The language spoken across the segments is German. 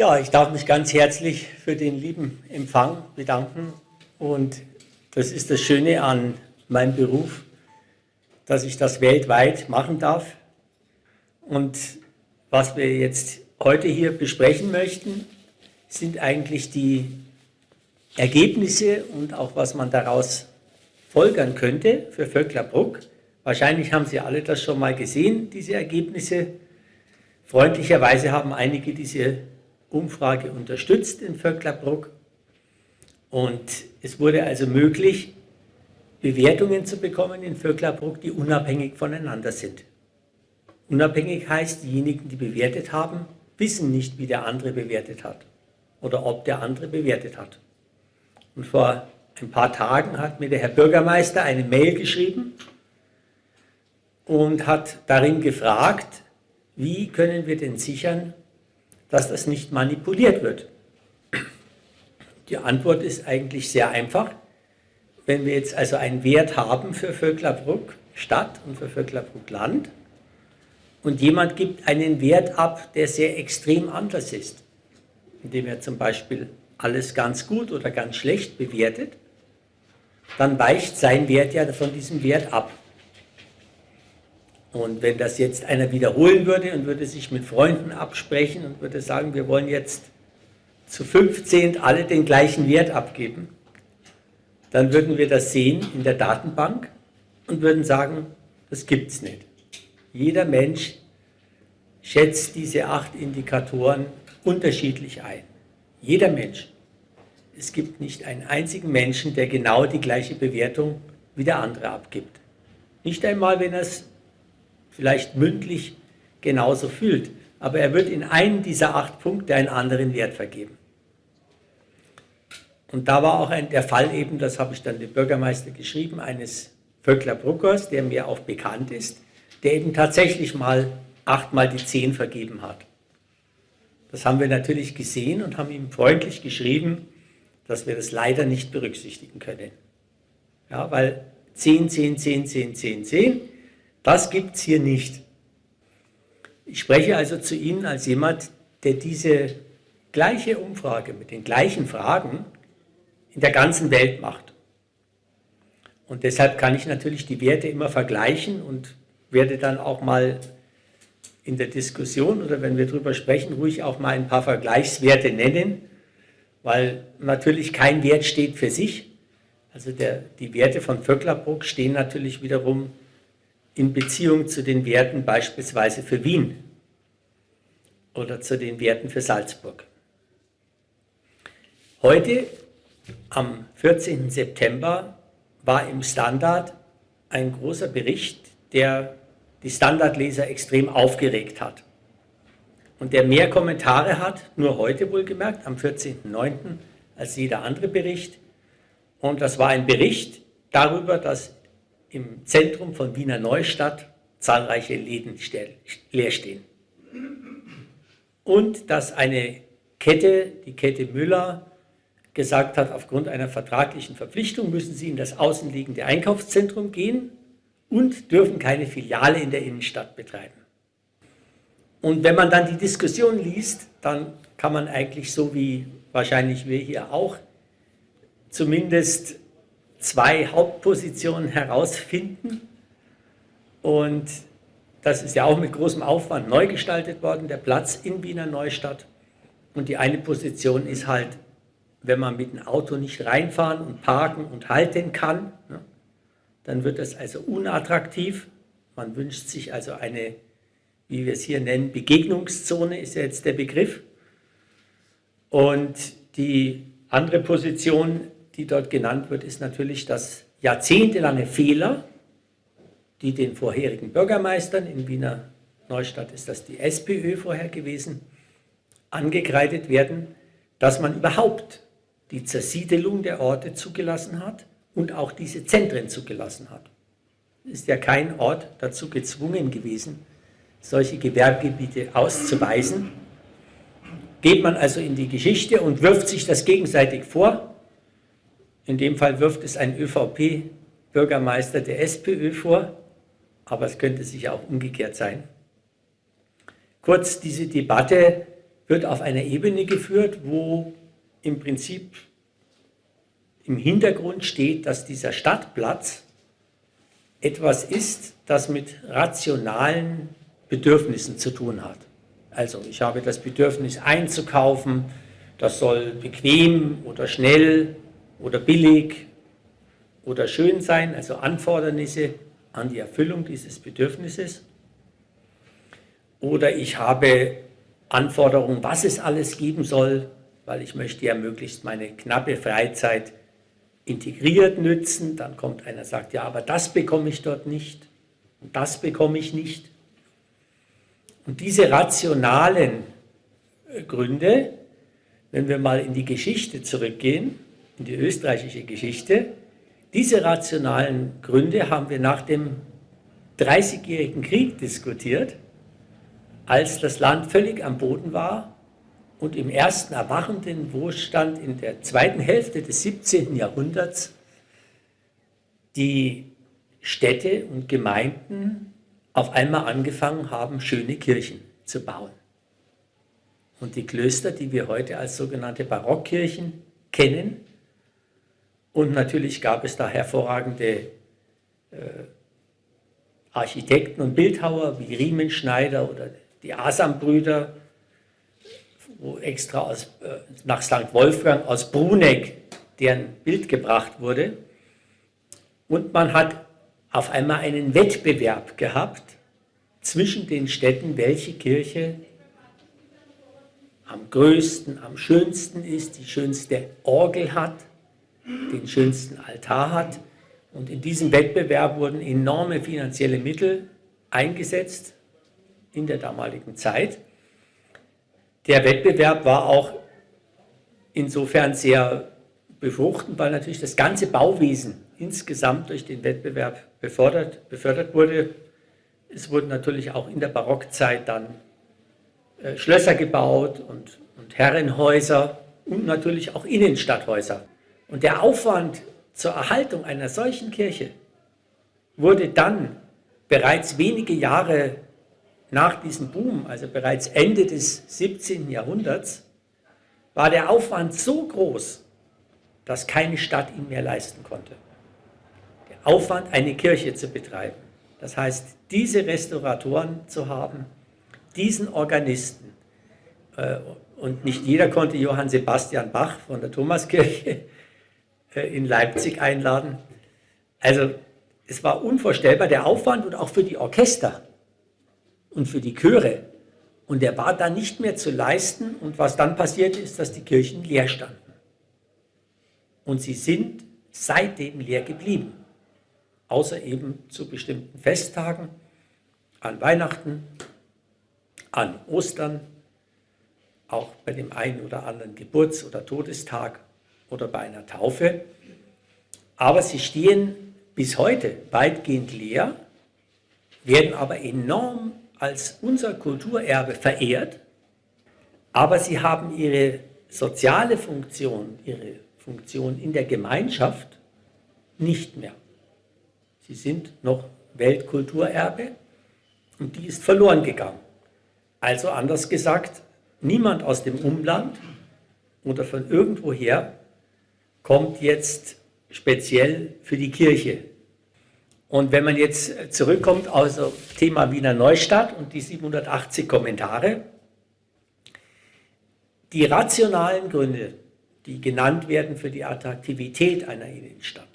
Ja, ich darf mich ganz herzlich für den lieben Empfang bedanken. Und das ist das Schöne an meinem Beruf, dass ich das weltweit machen darf. Und was wir jetzt heute hier besprechen möchten, sind eigentlich die Ergebnisse und auch was man daraus folgern könnte für Vöcklerbruck. Wahrscheinlich haben Sie alle das schon mal gesehen, diese Ergebnisse. Freundlicherweise haben einige diese Umfrage unterstützt in Vöcklerbruck. Und es wurde also möglich, Bewertungen zu bekommen in Vöcklerbruck, die unabhängig voneinander sind. Unabhängig heißt, diejenigen, die bewertet haben, wissen nicht, wie der andere bewertet hat oder ob der andere bewertet hat. Und vor ein paar Tagen hat mir der Herr Bürgermeister eine Mail geschrieben und hat darin gefragt, wie können wir denn sichern, dass das nicht manipuliert wird? Die Antwort ist eigentlich sehr einfach. Wenn wir jetzt also einen Wert haben für Vöcklerbruck Stadt und für Vöcklerbruck Land und jemand gibt einen Wert ab, der sehr extrem anders ist, indem er zum Beispiel alles ganz gut oder ganz schlecht bewertet, dann weicht sein Wert ja von diesem Wert ab. Und wenn das jetzt einer wiederholen würde und würde sich mit Freunden absprechen und würde sagen, wir wollen jetzt zu 15 alle den gleichen Wert abgeben, dann würden wir das sehen in der Datenbank und würden sagen, das gibt es nicht. Jeder Mensch schätzt diese acht Indikatoren unterschiedlich ein. Jeder Mensch. Es gibt nicht einen einzigen Menschen, der genau die gleiche Bewertung wie der andere abgibt. Nicht einmal, wenn er es vielleicht mündlich genauso fühlt. Aber er wird in einem dieser acht Punkte einen anderen Wert vergeben. Und da war auch ein, der Fall eben, das habe ich dann dem Bürgermeister geschrieben, eines Vöckler Bruckers, der mir auch bekannt ist, der eben tatsächlich mal achtmal die zehn vergeben hat. Das haben wir natürlich gesehen und haben ihm freundlich geschrieben, dass wir das leider nicht berücksichtigen können. Ja, weil 10, 10, 10, 10, 10, 10 das gibt es hier nicht. Ich spreche also zu Ihnen als jemand, der diese gleiche Umfrage mit den gleichen Fragen in der ganzen Welt macht. Und deshalb kann ich natürlich die Werte immer vergleichen und werde dann auch mal in der Diskussion oder wenn wir darüber sprechen, ruhig auch mal ein paar Vergleichswerte nennen, weil natürlich kein Wert steht für sich. Also der, die Werte von Vöcklerbruck stehen natürlich wiederum in Beziehung zu den Werten beispielsweise für Wien oder zu den Werten für Salzburg. Heute, am 14. September, war im Standard ein großer Bericht, der die Standardleser extrem aufgeregt hat. Und der mehr Kommentare hat, nur heute wohlgemerkt, am 14.09., als jeder andere Bericht. Und das war ein Bericht darüber, dass im Zentrum von Wiener Neustadt zahlreiche Läden leer stehen. Und dass eine Kette, die Kette Müller, gesagt hat, aufgrund einer vertraglichen Verpflichtung müssen sie in das außenliegende Einkaufszentrum gehen und dürfen keine Filiale in der Innenstadt betreiben. Und wenn man dann die Diskussion liest, dann kann man eigentlich so wie wahrscheinlich wir hier auch zumindest zwei Hauptpositionen herausfinden. Und das ist ja auch mit großem Aufwand neu gestaltet worden, der Platz in Wiener Neustadt. Und die eine Position ist halt, wenn man mit dem Auto nicht reinfahren und parken und halten kann, ne, dann wird das also unattraktiv. Man wünscht sich also eine, wie wir es hier nennen, Begegnungszone ist ja jetzt der Begriff. Und die andere Position die dort genannt wird, ist natürlich, dass jahrzehntelange Fehler, die den vorherigen Bürgermeistern, in Wiener Neustadt ist das die SPÖ vorher gewesen, angekreidet werden, dass man überhaupt die Zersiedelung der Orte zugelassen hat und auch diese Zentren zugelassen hat. Ist ja kein Ort dazu gezwungen gewesen, solche Gewerbegebiete auszuweisen. Geht man also in die Geschichte und wirft sich das gegenseitig vor, in dem Fall wirft es ein ÖVP-Bürgermeister der SPÖ vor, aber es könnte sich auch umgekehrt sein. Kurz, diese Debatte wird auf einer Ebene geführt, wo im Prinzip im Hintergrund steht, dass dieser Stadtplatz etwas ist, das mit rationalen Bedürfnissen zu tun hat. Also ich habe das Bedürfnis einzukaufen, das soll bequem oder schnell oder billig oder schön sein, also Anfordernisse an die Erfüllung dieses Bedürfnisses. Oder ich habe Anforderungen, was es alles geben soll, weil ich möchte ja möglichst meine knappe Freizeit integriert nützen. Dann kommt einer, sagt, ja, aber das bekomme ich dort nicht und das bekomme ich nicht. Und diese rationalen äh, Gründe, wenn wir mal in die Geschichte zurückgehen, in die österreichische Geschichte, diese rationalen Gründe haben wir nach dem Dreißigjährigen Krieg diskutiert, als das Land völlig am Boden war und im ersten erwachenden Wohlstand in der zweiten Hälfte des 17. Jahrhunderts die Städte und Gemeinden auf einmal angefangen haben, schöne Kirchen zu bauen. Und die Klöster, die wir heute als sogenannte Barockkirchen kennen, und natürlich gab es da hervorragende äh, Architekten und Bildhauer wie Riemenschneider oder die Asam-Brüder, wo extra aus, äh, nach St. Wolfgang aus Bruneck deren Bild gebracht wurde. Und man hat auf einmal einen Wettbewerb gehabt zwischen den Städten, welche Kirche am größten, am schönsten ist, die schönste Orgel hat, den schönsten Altar hat. Und in diesem Wettbewerb wurden enorme finanzielle Mittel eingesetzt in der damaligen Zeit. Der Wettbewerb war auch insofern sehr befruchtend, weil natürlich das ganze Bauwesen insgesamt durch den Wettbewerb befördert, befördert wurde. Es wurden natürlich auch in der Barockzeit dann äh, Schlösser gebaut und, und Herrenhäuser und natürlich auch Innenstadthäuser. Und der Aufwand zur Erhaltung einer solchen Kirche wurde dann bereits wenige Jahre nach diesem Boom, also bereits Ende des 17. Jahrhunderts, war der Aufwand so groß, dass keine Stadt ihn mehr leisten konnte. Der Aufwand, eine Kirche zu betreiben. Das heißt, diese Restauratoren zu haben, diesen Organisten, äh, und nicht jeder konnte Johann Sebastian Bach von der Thomaskirche in Leipzig einladen. Also es war unvorstellbar, der Aufwand und auch für die Orchester und für die Chöre. Und der war dann nicht mehr zu leisten. Und was dann passierte, ist, dass die Kirchen leer standen. Und sie sind seitdem leer geblieben. Außer eben zu bestimmten Festtagen, an Weihnachten, an Ostern, auch bei dem einen oder anderen Geburts- oder Todestag oder bei einer Taufe. Aber sie stehen bis heute weitgehend leer, werden aber enorm als unser Kulturerbe verehrt, aber sie haben ihre soziale Funktion, ihre Funktion in der Gemeinschaft nicht mehr. Sie sind noch Weltkulturerbe und die ist verloren gegangen. Also anders gesagt, niemand aus dem Umland oder von irgendwoher kommt jetzt speziell für die Kirche und wenn man jetzt zurückkommt aus dem Thema Wiener Neustadt und die 780 Kommentare, die rationalen Gründe, die genannt werden für die Attraktivität einer Innenstadt,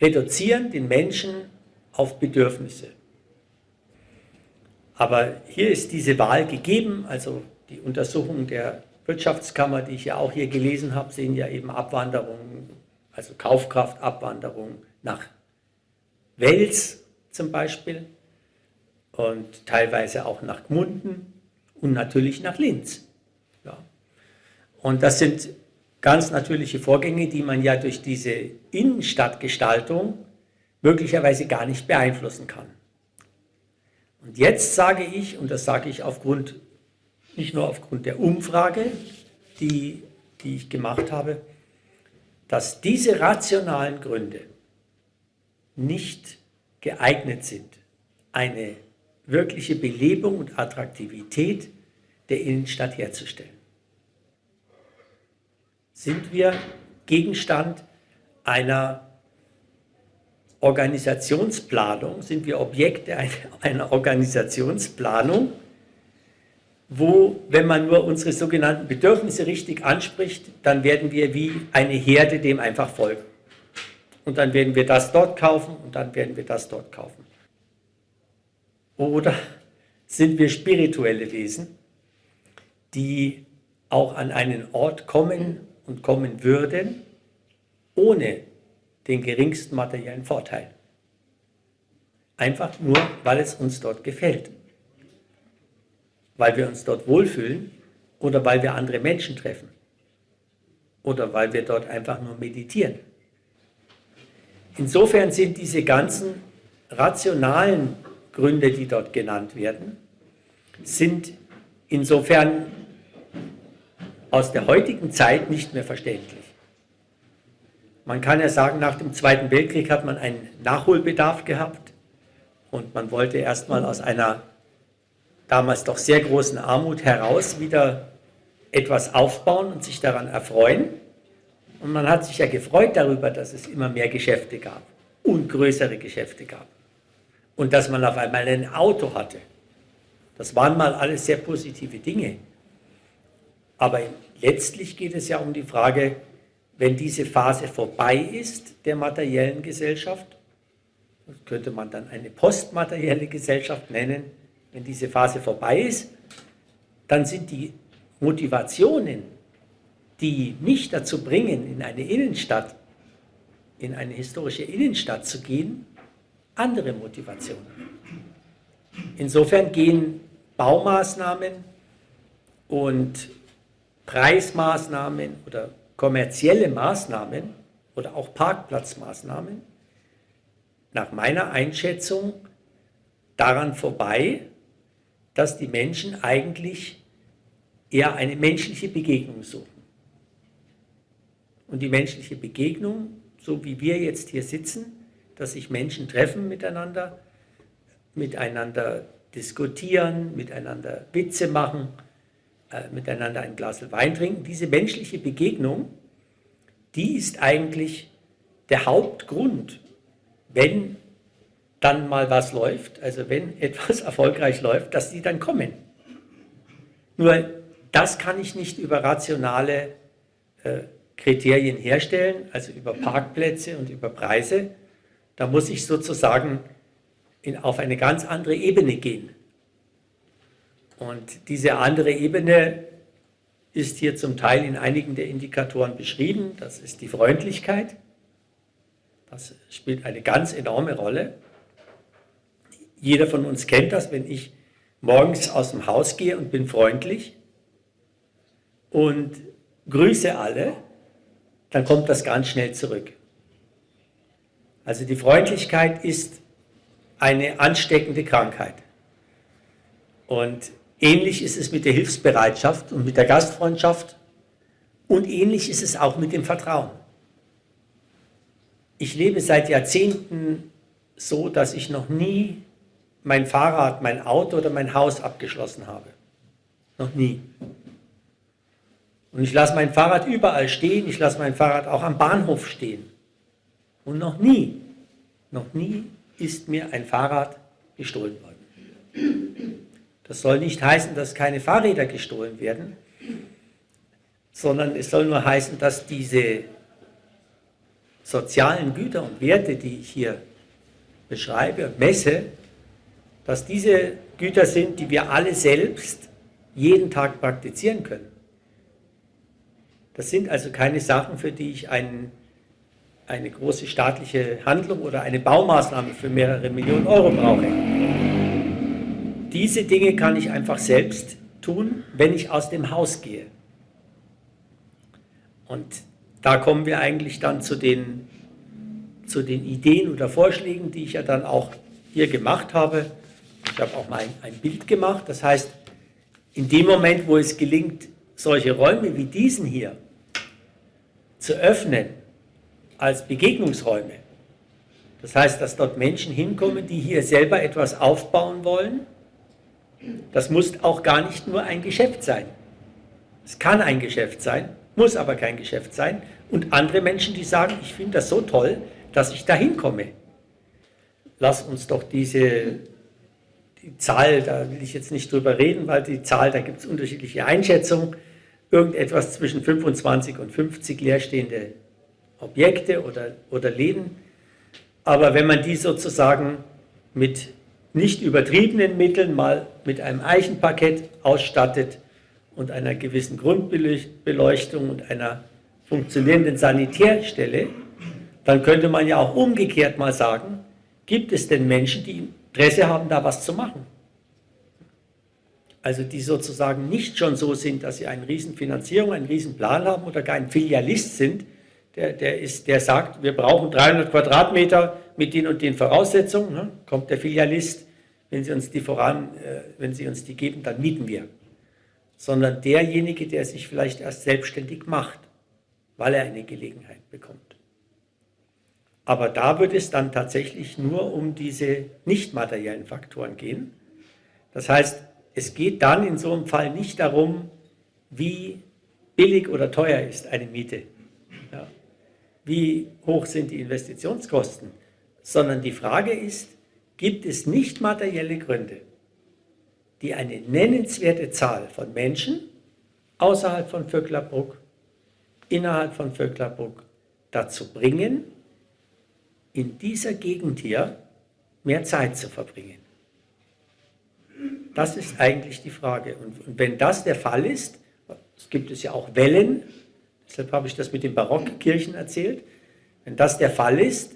reduzieren den Menschen auf Bedürfnisse. Aber hier ist diese Wahl gegeben, also die Untersuchungen der Wirtschaftskammer, die ich ja auch hier gelesen habe, sehen ja eben Abwanderung, also Kaufkraftabwanderung nach Wels zum Beispiel und teilweise auch nach Gmunden und natürlich nach Linz. Ja. Und das sind ganz natürliche Vorgänge, die man ja durch diese Innenstadtgestaltung möglicherweise gar nicht beeinflussen kann. Und jetzt sage ich, und das sage ich aufgrund, nicht nur aufgrund der Umfrage, die, die ich gemacht habe, dass diese rationalen Gründe nicht geeignet sind, eine wirkliche Belebung und Attraktivität der Innenstadt herzustellen. Sind wir Gegenstand einer Organisationsplanung, sind wir Objekte einer Organisationsplanung, wo, wenn man nur unsere sogenannten Bedürfnisse richtig anspricht, dann werden wir wie eine Herde dem einfach folgen. Und dann werden wir das dort kaufen und dann werden wir das dort kaufen. Oder sind wir spirituelle Wesen, die auch an einen Ort kommen und kommen würden, ohne den geringsten materiellen Vorteil. Einfach nur, weil es uns dort gefällt. Weil wir uns dort wohlfühlen oder weil wir andere Menschen treffen. Oder weil wir dort einfach nur meditieren. Insofern sind diese ganzen rationalen Gründe, die dort genannt werden, sind insofern aus der heutigen Zeit nicht mehr verständlich. Man kann ja sagen, nach dem Zweiten Weltkrieg hat man einen Nachholbedarf gehabt und man wollte erstmal aus einer damals doch sehr großen Armut heraus wieder etwas aufbauen und sich daran erfreuen. Und man hat sich ja gefreut darüber, dass es immer mehr Geschäfte gab und größere Geschäfte gab. Und dass man auf einmal ein Auto hatte. Das waren mal alles sehr positive Dinge. Aber letztlich geht es ja um die Frage, wenn diese Phase vorbei ist der materiellen Gesellschaft, könnte man dann eine postmaterielle Gesellschaft nennen, wenn diese Phase vorbei ist, dann sind die Motivationen, die mich dazu bringen, in eine Innenstadt, in eine historische Innenstadt zu gehen, andere Motivationen. Insofern gehen Baumaßnahmen und Preismaßnahmen oder kommerzielle Maßnahmen oder auch Parkplatzmaßnahmen nach meiner Einschätzung daran vorbei, dass die Menschen eigentlich eher eine menschliche Begegnung suchen. Und die menschliche Begegnung, so wie wir jetzt hier sitzen, dass sich Menschen treffen miteinander, miteinander diskutieren, miteinander Witze machen, äh, miteinander ein Glas Wein trinken. Diese menschliche Begegnung, die ist eigentlich der Hauptgrund, wenn dann mal was läuft, also wenn etwas erfolgreich läuft, dass die dann kommen. Nur das kann ich nicht über rationale äh, Kriterien herstellen, also über Parkplätze und über Preise. Da muss ich sozusagen in, auf eine ganz andere Ebene gehen. Und diese andere Ebene ist hier zum Teil in einigen der Indikatoren beschrieben. Das ist die Freundlichkeit. Das spielt eine ganz enorme Rolle. Jeder von uns kennt das, wenn ich morgens aus dem Haus gehe und bin freundlich und grüße alle, dann kommt das ganz schnell zurück. Also die Freundlichkeit ist eine ansteckende Krankheit. Und Ähnlich ist es mit der Hilfsbereitschaft und mit der Gastfreundschaft und ähnlich ist es auch mit dem Vertrauen. Ich lebe seit Jahrzehnten so, dass ich noch nie mein Fahrrad, mein Auto oder mein Haus abgeschlossen habe. Noch nie. Und ich lasse mein Fahrrad überall stehen, ich lasse mein Fahrrad auch am Bahnhof stehen. Und noch nie, noch nie ist mir ein Fahrrad gestohlen worden. Das soll nicht heißen, dass keine Fahrräder gestohlen werden, sondern es soll nur heißen, dass diese sozialen Güter und Werte, die ich hier beschreibe und messe, dass diese Güter sind, die wir alle selbst jeden Tag praktizieren können. Das sind also keine Sachen, für die ich einen, eine große staatliche Handlung oder eine Baumaßnahme für mehrere Millionen Euro brauche diese Dinge kann ich einfach selbst tun, wenn ich aus dem Haus gehe. Und da kommen wir eigentlich dann zu den, zu den Ideen oder Vorschlägen, die ich ja dann auch hier gemacht habe. Ich habe auch mal ein, ein Bild gemacht. Das heißt, in dem Moment, wo es gelingt, solche Räume wie diesen hier zu öffnen als Begegnungsräume, das heißt, dass dort Menschen hinkommen, die hier selber etwas aufbauen wollen, Das muss auch gar nicht nur ein Geschäft sein. Es kann ein Geschäft sein, muss aber kein Geschäft sein. Und andere Menschen, die sagen, ich finde das so toll, dass ich dahin komme. Lass uns doch diese die Zahl, da will ich jetzt nicht drüber reden, weil die Zahl, da gibt es unterschiedliche Einschätzungen, irgendetwas zwischen 25 und 50 leerstehende Objekte oder, oder Läden. Aber wenn man die sozusagen mit nicht übertriebenen Mitteln mal mit einem Eichenparkett ausstattet und einer gewissen Grundbeleuchtung und einer funktionierenden Sanitärstelle, dann könnte man ja auch umgekehrt mal sagen, gibt es denn Menschen, die Interesse haben, da was zu machen. Also die sozusagen nicht schon so sind, dass sie eine Riesenfinanzierung, einen Riesenplan haben oder gar ein Filialist sind, der, der, ist, der sagt, wir brauchen 300 Quadratmeter mit den und den Voraussetzungen, ne? kommt der Filialist, wenn Sie uns die voran, äh, wenn Sie uns die geben, dann mieten wir. Sondern derjenige, der sich vielleicht erst selbstständig macht, weil er eine Gelegenheit bekommt. Aber da wird es dann tatsächlich nur um diese nicht materiellen Faktoren gehen. Das heißt, es geht dann in so einem Fall nicht darum, wie billig oder teuer ist eine Miete, ja. wie hoch sind die Investitionskosten, sondern die Frage ist, gibt es nicht materielle Gründe, die eine nennenswerte Zahl von Menschen außerhalb von Vöcklerbruck, innerhalb von Vöcklerbruck dazu bringen, in dieser Gegend hier mehr Zeit zu verbringen? Das ist eigentlich die Frage. Und, und wenn das der Fall ist, es gibt es ja auch Wellen, deshalb habe ich das mit den Barockkirchen erzählt, wenn das der Fall ist,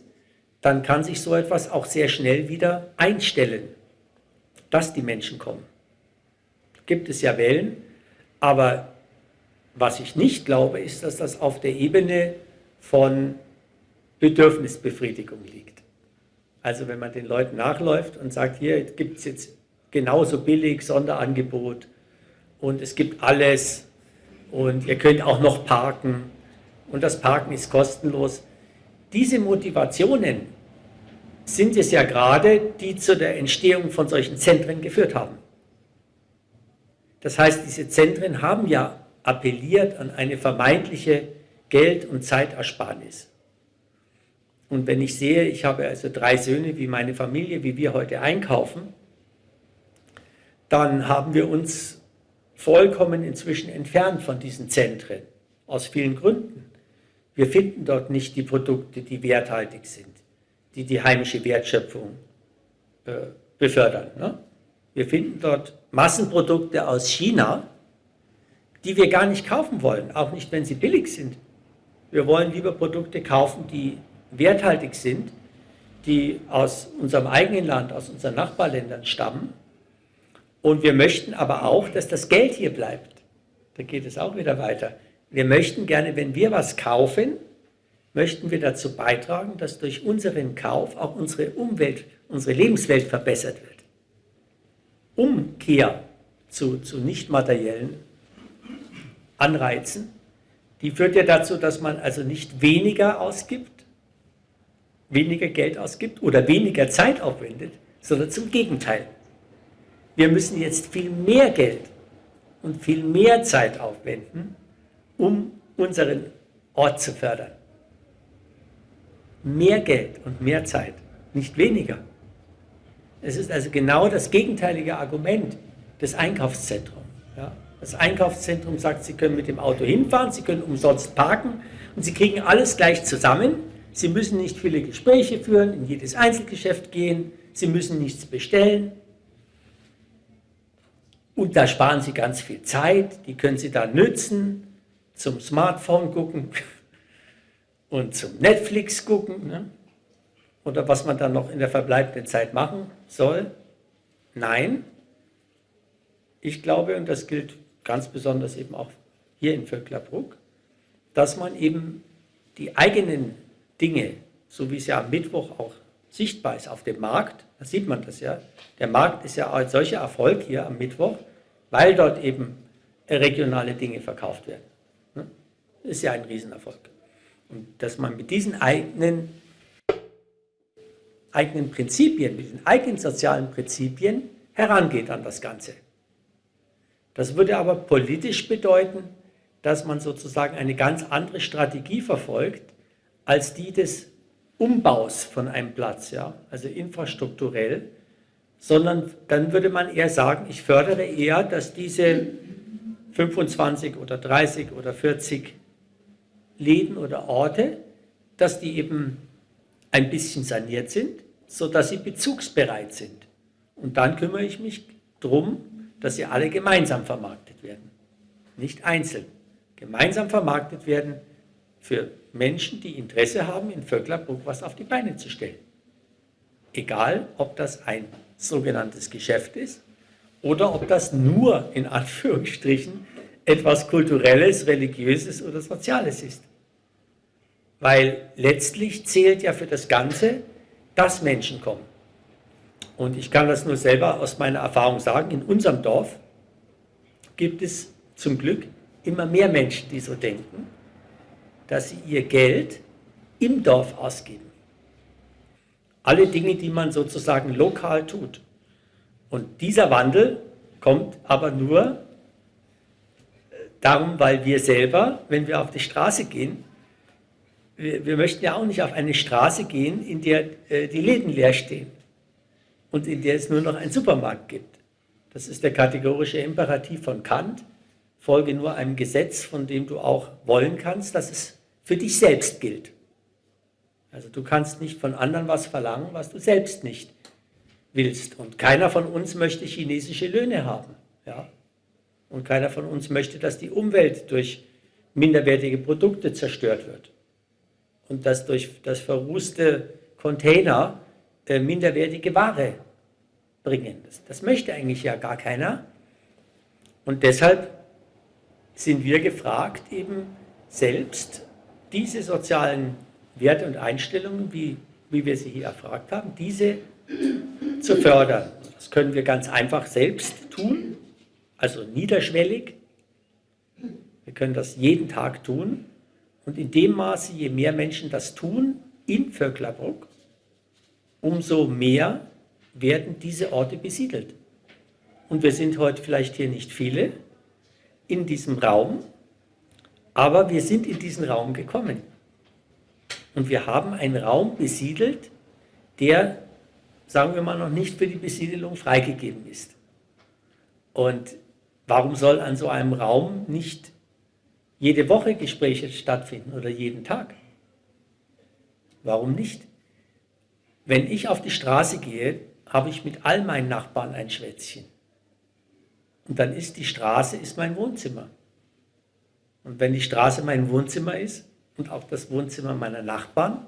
dann kann sich so etwas auch sehr schnell wieder einstellen, dass die Menschen kommen. Gibt es ja Wellen, aber was ich nicht glaube, ist, dass das auf der Ebene von Bedürfnisbefriedigung liegt. Also wenn man den Leuten nachläuft und sagt, hier gibt es jetzt genauso billig Sonderangebot und es gibt alles und ihr könnt auch noch parken und das Parken ist kostenlos. Diese Motivationen sind es ja gerade, die zu der Entstehung von solchen Zentren geführt haben. Das heißt, diese Zentren haben ja appelliert an eine vermeintliche Geld- und Zeitersparnis. Und wenn ich sehe, ich habe also drei Söhne wie meine Familie, wie wir heute einkaufen, dann haben wir uns vollkommen inzwischen entfernt von diesen Zentren, aus vielen Gründen. Wir finden dort nicht die Produkte, die werthaltig sind, die die heimische Wertschöpfung äh, befördern. Ne? Wir finden dort Massenprodukte aus China, die wir gar nicht kaufen wollen, auch nicht, wenn sie billig sind. Wir wollen lieber Produkte kaufen, die werthaltig sind, die aus unserem eigenen Land, aus unseren Nachbarländern stammen. Und wir möchten aber auch, dass das Geld hier bleibt. Da geht es auch wieder weiter. Wir möchten gerne, wenn wir was kaufen, möchten wir dazu beitragen, dass durch unseren Kauf auch unsere Umwelt, unsere Lebenswelt verbessert wird. Umkehr zu, zu nicht materiellen Anreizen, die führt ja dazu, dass man also nicht weniger ausgibt, weniger Geld ausgibt oder weniger Zeit aufwendet, sondern zum Gegenteil. Wir müssen jetzt viel mehr Geld und viel mehr Zeit aufwenden, um unseren Ort zu fördern. Mehr Geld und mehr Zeit, nicht weniger. Es ist also genau das gegenteilige Argument des Einkaufszentrums. Ja? Das Einkaufszentrum sagt, Sie können mit dem Auto hinfahren, Sie können umsonst parken und Sie kriegen alles gleich zusammen Sie müssen nicht viele Gespräche führen, in jedes Einzelgeschäft gehen, Sie müssen nichts bestellen. Und da sparen Sie ganz viel Zeit, die können Sie dann nützen, zum Smartphone gucken und zum Netflix gucken. Ne? Oder was man dann noch in der verbleibenden Zeit machen soll. Nein, ich glaube, und das gilt ganz besonders eben auch hier in Vöcklerbruck, dass man eben die eigenen Dinge, so wie es ja am Mittwoch auch sichtbar ist auf dem Markt, da sieht man das ja, der Markt ist ja ein solcher Erfolg hier am Mittwoch, weil dort eben regionale Dinge verkauft werden. Ne? ist ja ein Riesenerfolg. Und dass man mit diesen eigenen, eigenen Prinzipien, mit den eigenen sozialen Prinzipien herangeht an das Ganze. Das würde aber politisch bedeuten, dass man sozusagen eine ganz andere Strategie verfolgt, als die des Umbaus von einem Platz, ja, also infrastrukturell, sondern dann würde man eher sagen, ich fördere eher, dass diese 25 oder 30 oder 40 Läden oder Orte, dass die eben ein bisschen saniert sind, sodass sie bezugsbereit sind. Und dann kümmere ich mich darum, dass sie alle gemeinsam vermarktet werden, nicht einzeln. Gemeinsam vermarktet werden für Menschen, die Interesse haben, in Vöcklerbruck was auf die Beine zu stellen. Egal, ob das ein sogenanntes Geschäft ist oder ob das nur in Anführungsstrichen etwas Kulturelles, Religiöses oder Soziales ist. Weil letztlich zählt ja für das Ganze, dass Menschen kommen. Und ich kann das nur selber aus meiner Erfahrung sagen, in unserem Dorf gibt es zum Glück immer mehr Menschen, die so denken, dass sie ihr Geld im Dorf ausgeben. Alle Dinge, die man sozusagen lokal tut. Und dieser Wandel kommt aber nur darum, weil wir selber, wenn wir auf die Straße gehen, wir, wir möchten ja auch nicht auf eine Straße gehen, in der äh, die Läden leer stehen und in der es nur noch einen Supermarkt gibt. Das ist der kategorische Imperativ von Kant. Folge nur einem Gesetz, von dem du auch wollen kannst, dass es für dich selbst gilt. Also du kannst nicht von anderen was verlangen, was du selbst nicht willst. Und keiner von uns möchte chinesische Löhne haben. Ja? Und keiner von uns möchte, dass die Umwelt durch minderwertige Produkte zerstört wird. Und dass durch das verrußte Container äh, minderwertige Ware bringen. Das, das möchte eigentlich ja gar keiner. Und deshalb sind wir gefragt, eben selbst diese sozialen Werte und Einstellungen, wie, wie wir sie hier erfragt haben, diese zu fördern. Das können wir ganz einfach selbst tun, also niederschwellig. Wir können das jeden Tag tun. Und in dem Maße, je mehr Menschen das tun in Vöcklerbruck, umso mehr werden diese Orte besiedelt. Und wir sind heute vielleicht hier nicht viele in diesem Raum, aber wir sind in diesen Raum gekommen. Und wir haben einen Raum besiedelt, der, sagen wir mal, noch nicht für die Besiedelung freigegeben ist. Und warum soll an so einem Raum nicht jede Woche Gespräche stattfinden oder jeden Tag? Warum nicht? Wenn ich auf die Straße gehe, habe ich mit all meinen Nachbarn ein Schwätzchen. Und dann ist die Straße ist mein Wohnzimmer. Und wenn die Straße mein Wohnzimmer ist und auch das Wohnzimmer meiner Nachbarn,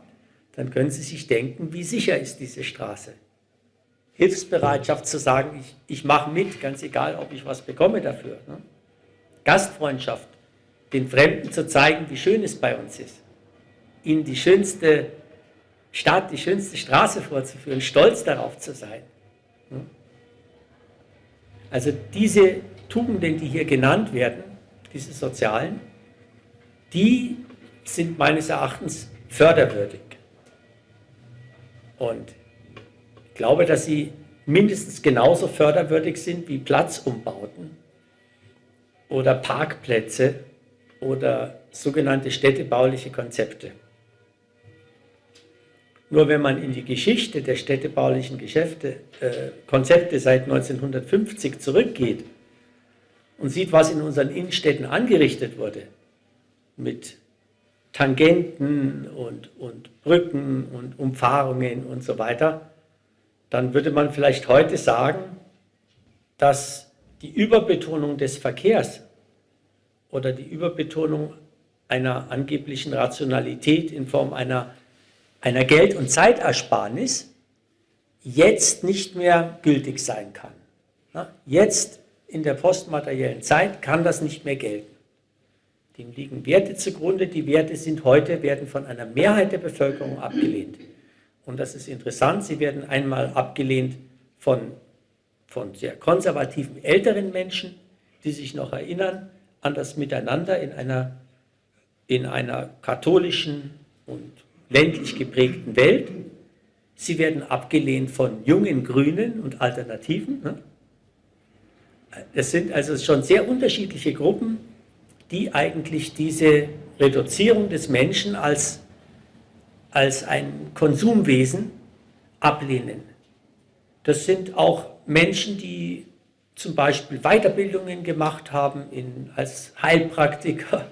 dann können Sie sich denken, wie sicher ist diese Straße. Hilfsbereitschaft zu sagen, ich, ich mache mit, ganz egal, ob ich was bekomme dafür. Ne? Gastfreundschaft, den Fremden zu zeigen, wie schön es bei uns ist. Ihnen die schönste Stadt, die schönste Straße vorzuführen, stolz darauf zu sein. Ne? Also diese Tugenden, die hier genannt werden, diese sozialen, die sind meines Erachtens förderwürdig. Und ich glaube, dass sie mindestens genauso förderwürdig sind wie Platzumbauten oder Parkplätze oder sogenannte städtebauliche Konzepte. Nur wenn man in die Geschichte der städtebaulichen Geschäfte, äh, Konzepte seit 1950 zurückgeht, und sieht, was in unseren Innenstädten angerichtet wurde, mit Tangenten und, und Brücken und Umfahrungen und so weiter, dann würde man vielleicht heute sagen, dass die Überbetonung des Verkehrs oder die Überbetonung einer angeblichen Rationalität in Form einer, einer Geld- und Zeitersparnis jetzt nicht mehr gültig sein kann. Jetzt in der postmateriellen Zeit kann das nicht mehr gelten. Dem liegen Werte zugrunde. Die Werte sind heute, werden von einer Mehrheit der Bevölkerung abgelehnt. Und das ist interessant, sie werden einmal abgelehnt von, von sehr konservativen älteren Menschen, die sich noch erinnern an das Miteinander in einer, in einer katholischen und ländlich geprägten Welt. Sie werden abgelehnt von jungen Grünen und Alternativen. Ne? Es sind also schon sehr unterschiedliche Gruppen, die eigentlich diese Reduzierung des Menschen als, als ein Konsumwesen ablehnen. Das sind auch Menschen, die zum Beispiel Weiterbildungen gemacht haben in, als Heilpraktiker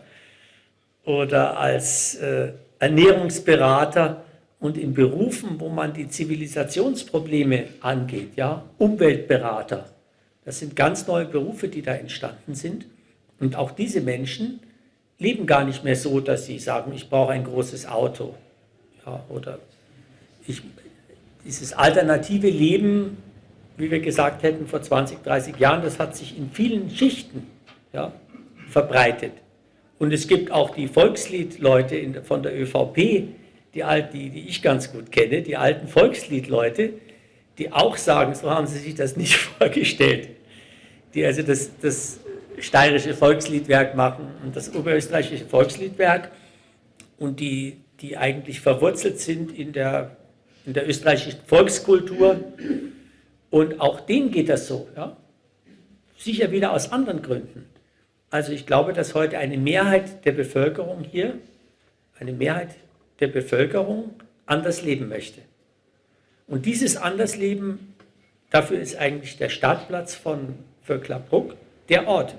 oder als äh, Ernährungsberater und in Berufen, wo man die Zivilisationsprobleme angeht, ja, Umweltberater. Das sind ganz neue Berufe, die da entstanden sind. Und auch diese Menschen leben gar nicht mehr so, dass sie sagen, ich brauche ein großes Auto. Ja, oder ich, dieses alternative Leben, wie wir gesagt hätten vor 20, 30 Jahren, das hat sich in vielen Schichten ja, verbreitet. Und es gibt auch die Volksliedleute von der ÖVP, die, die, die ich ganz gut kenne, die alten Volksliedleute, die auch sagen, so haben sie sich das nicht vorgestellt. Die also das, das steirische Volksliedwerk machen und das oberösterreichische Volksliedwerk und die, die eigentlich verwurzelt sind in der, in der österreichischen Volkskultur. Und auch denen geht das so. Ja? Sicher wieder aus anderen Gründen. Also ich glaube, dass heute eine Mehrheit der Bevölkerung hier, eine Mehrheit der Bevölkerung anders leben möchte. Und dieses Andersleben, dafür ist eigentlich der Startplatz von Vöcklerbruck der Ort.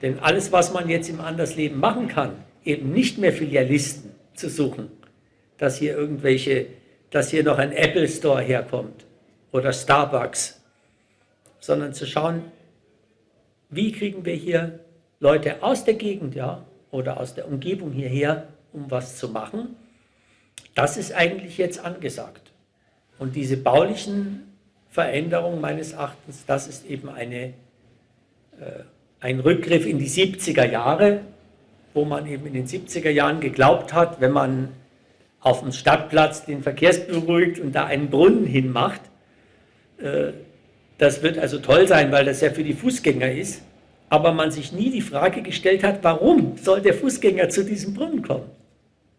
Denn alles, was man jetzt im Andersleben machen kann, eben nicht mehr Filialisten zu suchen, dass hier irgendwelche, dass hier noch ein Apple Store herkommt oder Starbucks, sondern zu schauen, wie kriegen wir hier Leute aus der Gegend ja, oder aus der Umgebung hierher, um was zu machen. Das ist eigentlich jetzt angesagt. Und diese baulichen Veränderungen meines Erachtens, das ist eben eine äh, ein Rückgriff in die 70er Jahre, wo man eben in den 70er Jahren geglaubt hat, wenn man auf dem Stadtplatz den Verkehrsberuhigt und da einen Brunnen hinmacht, äh, das wird also toll sein, weil das ja für die Fußgänger ist, aber man sich nie die Frage gestellt hat, warum soll der Fußgänger zu diesem Brunnen kommen?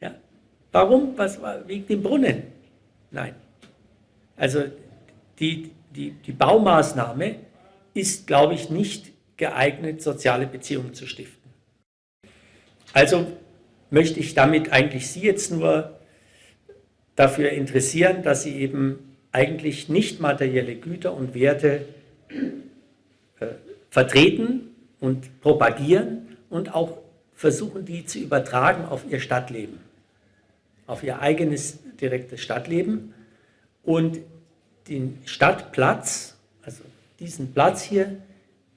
Ja? Warum? Was war wegen dem Brunnen? Nein. Also die, die, die Baumaßnahme ist, glaube ich, nicht geeignet, soziale Beziehungen zu stiften. Also möchte ich damit eigentlich Sie jetzt nur dafür interessieren, dass Sie eben eigentlich nicht materielle Güter und Werte äh, vertreten und propagieren und auch versuchen, die zu übertragen auf Ihr Stadtleben, auf Ihr eigenes direktes Stadtleben und den Stadtplatz, also diesen Platz hier,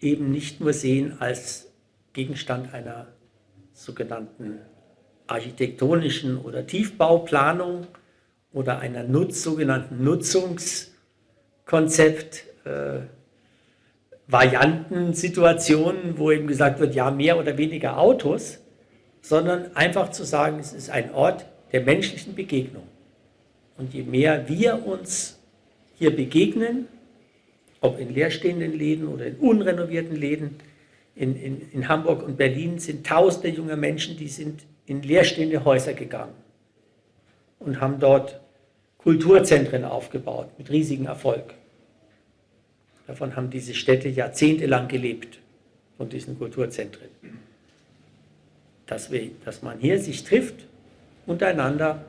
eben nicht nur sehen als Gegenstand einer sogenannten architektonischen oder Tiefbauplanung oder einer Nutz, sogenannten Nutzungskonzept, äh, Varianten, Situationen, wo eben gesagt wird, ja, mehr oder weniger Autos, sondern einfach zu sagen, es ist ein Ort der menschlichen Begegnung. Und je mehr wir uns hier begegnen, ob in leerstehenden Läden oder in unrenovierten Läden. In, in, in Hamburg und Berlin sind tausende junge Menschen, die sind in leerstehende Häuser gegangen und haben dort Kulturzentren aufgebaut mit riesigem Erfolg. Davon haben diese Städte jahrzehntelang gelebt, von diesen Kulturzentren. Dass, wir, dass man hier sich trifft, untereinander,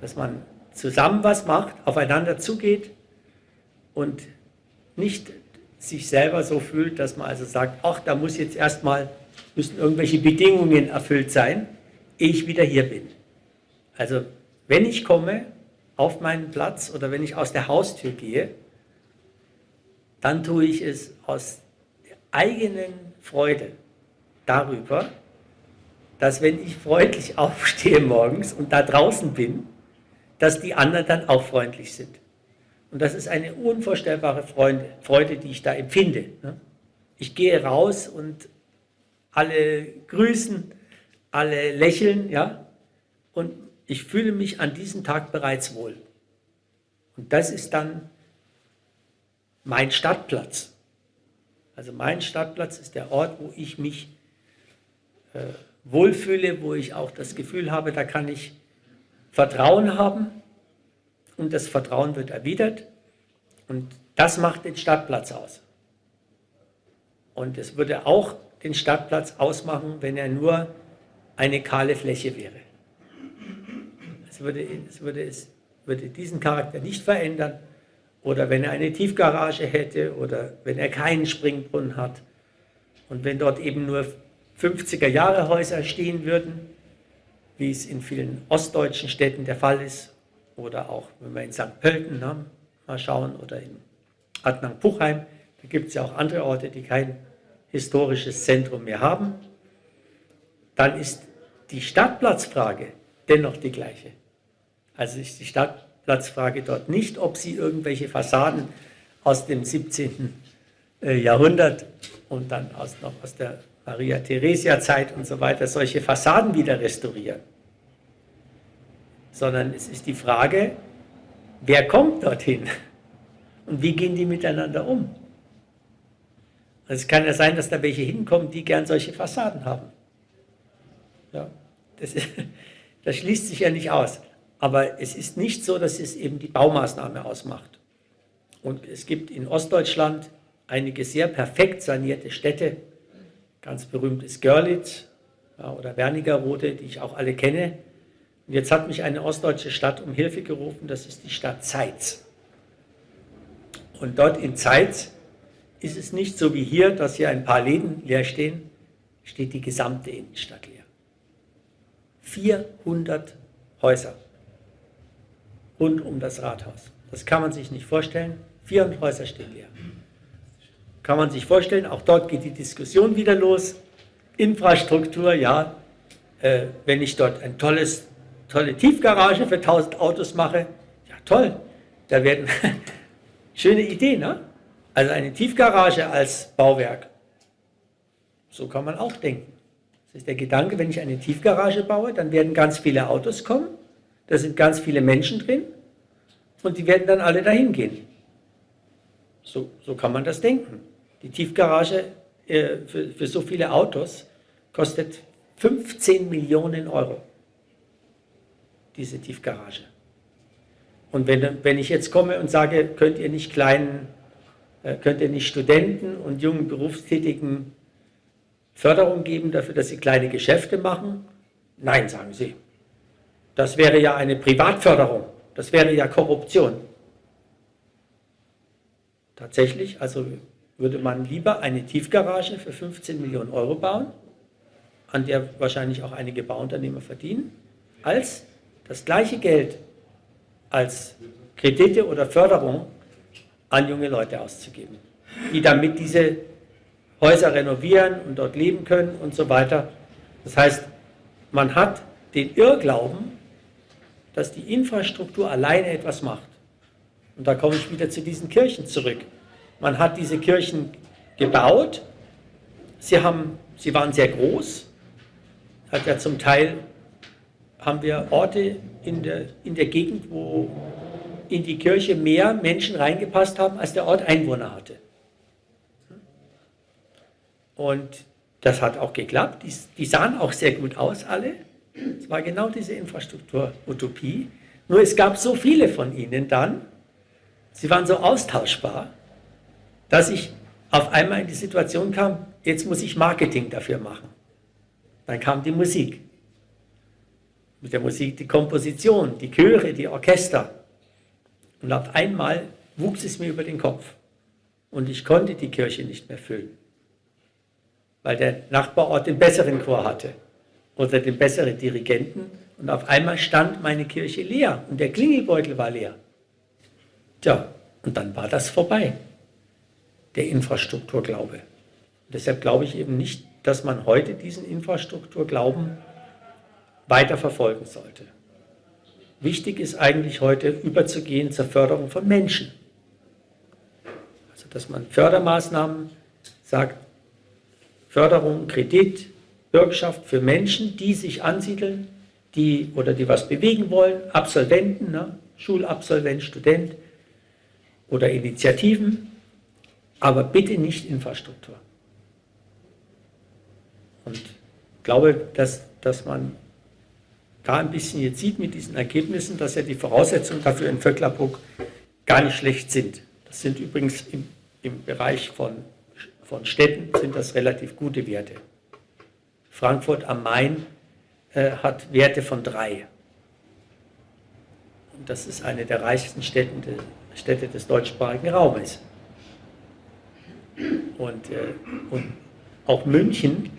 dass man zusammen was macht, aufeinander zugeht und nicht sich selber so fühlt, dass man also sagt, ach, da muss jetzt erstmal, müssen irgendwelche Bedingungen erfüllt sein, ehe ich wieder hier bin. Also wenn ich komme auf meinen Platz oder wenn ich aus der Haustür gehe, dann tue ich es aus der eigenen Freude darüber, dass wenn ich freundlich aufstehe morgens und da draußen bin, dass die anderen dann auch freundlich sind. Und das ist eine unvorstellbare Freude, die ich da empfinde. Ne? Ich gehe raus und alle grüßen, alle lächeln, ja, und ich fühle mich an diesem Tag bereits wohl. Und das ist dann mein Stadtplatz. Also mein Stadtplatz ist der Ort, wo ich mich äh, wohlfühle, wo ich auch das Gefühl habe, da kann ich Vertrauen haben und das Vertrauen wird erwidert und das macht den Stadtplatz aus. Und es würde auch den Stadtplatz ausmachen, wenn er nur eine kahle Fläche wäre. Es würde, es würde, es würde diesen Charakter nicht verändern. Oder wenn er eine Tiefgarage hätte oder wenn er keinen Springbrunnen hat. Und wenn dort eben nur 50er Jahre Häuser stehen würden, wie es in vielen ostdeutschen Städten der Fall ist, oder auch wenn wir in St. Pölten ne, mal schauen oder in Adnang-Puchheim, da gibt es ja auch andere Orte, die kein historisches Zentrum mehr haben, dann ist die Stadtplatzfrage dennoch die gleiche. Also ist die Stadtplatzfrage dort nicht, ob sie irgendwelche Fassaden aus dem 17. Äh, Jahrhundert und dann aus, noch aus der Maria-Theresia-Zeit und so weiter solche Fassaden wieder restaurieren sondern es ist die Frage, wer kommt dorthin und wie gehen die miteinander um. Also es kann ja sein, dass da welche hinkommen, die gern solche Fassaden haben. Ja, das, ist, das schließt sich ja nicht aus. Aber es ist nicht so, dass es eben die Baumaßnahme ausmacht. Und es gibt in Ostdeutschland einige sehr perfekt sanierte Städte. Ganz berühmt ist Görlitz ja, oder Wernigerode, die ich auch alle kenne. Jetzt hat mich eine ostdeutsche Stadt um Hilfe gerufen, das ist die Stadt Zeitz. Und dort in Zeitz ist es nicht so wie hier, dass hier ein paar Läden leer stehen, steht die gesamte Innenstadt leer. 400 Häuser rund um das Rathaus. Das kann man sich nicht vorstellen. 400 Häuser stehen leer. Kann man sich vorstellen, auch dort geht die Diskussion wieder los. Infrastruktur, ja, äh, wenn ich dort ein tolles tolle Tiefgarage für 1000 Autos mache, ja toll, da werden, schöne Idee, ne? Also eine Tiefgarage als Bauwerk. So kann man auch denken. Das ist der Gedanke, wenn ich eine Tiefgarage baue, dann werden ganz viele Autos kommen, da sind ganz viele Menschen drin und die werden dann alle dahin gehen. So, so kann man das denken. Die Tiefgarage äh, für, für so viele Autos kostet 15 Millionen Euro diese Tiefgarage. Und wenn, wenn ich jetzt komme und sage, könnt ihr nicht kleinen, äh, könnt ihr nicht Studenten und jungen Berufstätigen Förderung geben dafür, dass sie kleine Geschäfte machen? Nein, sagen sie. Das wäre ja eine Privatförderung. Das wäre ja Korruption. Tatsächlich, also würde man lieber eine Tiefgarage für 15 Millionen Euro bauen, an der wahrscheinlich auch einige Bauunternehmer verdienen, als das gleiche Geld als Kredite oder Förderung an junge Leute auszugeben, die damit diese Häuser renovieren und dort leben können und so weiter. Das heißt, man hat den Irrglauben, dass die Infrastruktur alleine etwas macht. Und da komme ich wieder zu diesen Kirchen zurück. Man hat diese Kirchen gebaut, sie, haben, sie waren sehr groß, hat ja zum Teil haben wir Orte in der, in der Gegend, wo in die Kirche mehr Menschen reingepasst haben, als der Ort Einwohner hatte. Und das hat auch geklappt. Die, die sahen auch sehr gut aus, alle. Es war genau diese Infrastruktur-Utopie. Nur es gab so viele von ihnen dann, sie waren so austauschbar, dass ich auf einmal in die Situation kam, jetzt muss ich Marketing dafür machen. Dann kam die Musik mit der Musik die Komposition, die Chöre, die Orchester. Und auf einmal wuchs es mir über den Kopf und ich konnte die Kirche nicht mehr füllen, weil der Nachbarort den besseren Chor hatte oder den besseren Dirigenten und auf einmal stand meine Kirche leer und der Klingelbeutel war leer. Tja, und dann war das vorbei, der Infrastrukturglaube. Deshalb glaube ich eben nicht, dass man heute diesen Infrastrukturglauben weiter verfolgen sollte. Wichtig ist eigentlich heute überzugehen zur Förderung von Menschen. Also dass man Fördermaßnahmen sagt, Förderung, Kredit, Bürgschaft für Menschen, die sich ansiedeln, die oder die was bewegen wollen, Absolventen, ne? Schulabsolvent, Student oder Initiativen, aber bitte nicht Infrastruktur. Und ich glaube, dass, dass man da ein bisschen jetzt sieht mit diesen Ergebnissen, dass ja die Voraussetzungen dafür in Vöcklerbruck gar nicht schlecht sind. Das sind übrigens im, im Bereich von von Städten sind das relativ gute Werte. Frankfurt am Main äh, hat Werte von drei. Und das ist eine der reichsten Städten, Städte des deutschsprachigen Raumes. Und, äh, und auch München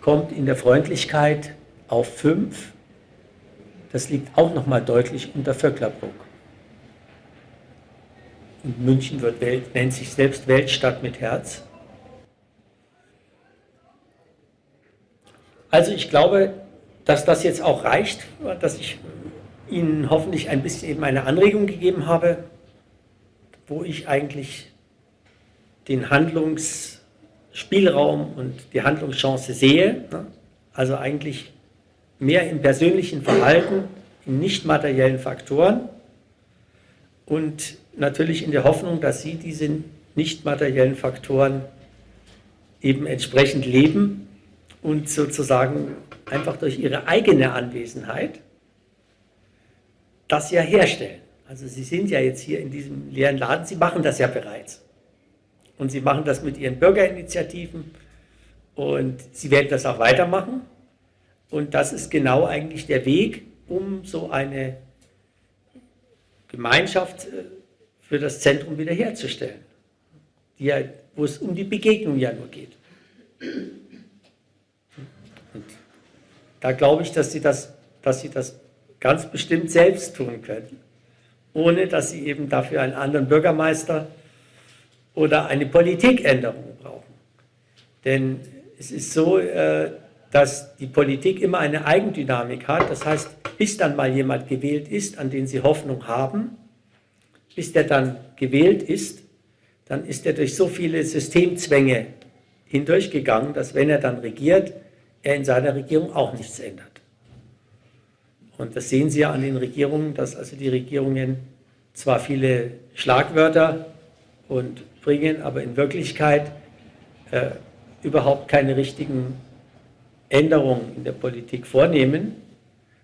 kommt in der Freundlichkeit auf fünf. Das liegt auch nochmal deutlich unter Vöcklerbruck. Und München wird Welt, nennt sich selbst Weltstadt mit Herz. Also ich glaube, dass das jetzt auch reicht, dass ich Ihnen hoffentlich ein bisschen eben eine Anregung gegeben habe, wo ich eigentlich den Handlungsspielraum und die Handlungschance sehe. Also eigentlich mehr im persönlichen Verhalten, in nicht materiellen Faktoren und natürlich in der Hoffnung, dass Sie diese nicht materiellen Faktoren eben entsprechend leben und sozusagen einfach durch Ihre eigene Anwesenheit das ja herstellen. Also Sie sind ja jetzt hier in diesem leeren Laden, Sie machen das ja bereits. Und Sie machen das mit Ihren Bürgerinitiativen und Sie werden das auch weitermachen. Und das ist genau eigentlich der Weg, um so eine Gemeinschaft äh, für das Zentrum wiederherzustellen, ja, wo es um die Begegnung ja nur geht. Und da glaube ich, dass Sie, das, dass Sie das ganz bestimmt selbst tun können, ohne dass Sie eben dafür einen anderen Bürgermeister oder eine Politikänderung brauchen. Denn es ist so, äh, dass die Politik immer eine Eigendynamik hat. Das heißt, bis dann mal jemand gewählt ist, an den Sie Hoffnung haben, bis der dann gewählt ist, dann ist er durch so viele Systemzwänge hindurchgegangen, dass wenn er dann regiert, er in seiner Regierung auch nichts ändert. Und das sehen Sie ja an den Regierungen, dass also die Regierungen zwar viele Schlagwörter und bringen, aber in Wirklichkeit äh, überhaupt keine richtigen Änderungen in der Politik vornehmen,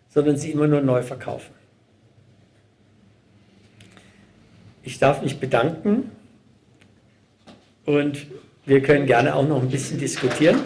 sondern sie immer nur neu verkaufen. Ich darf mich bedanken und wir können gerne auch noch ein bisschen diskutieren.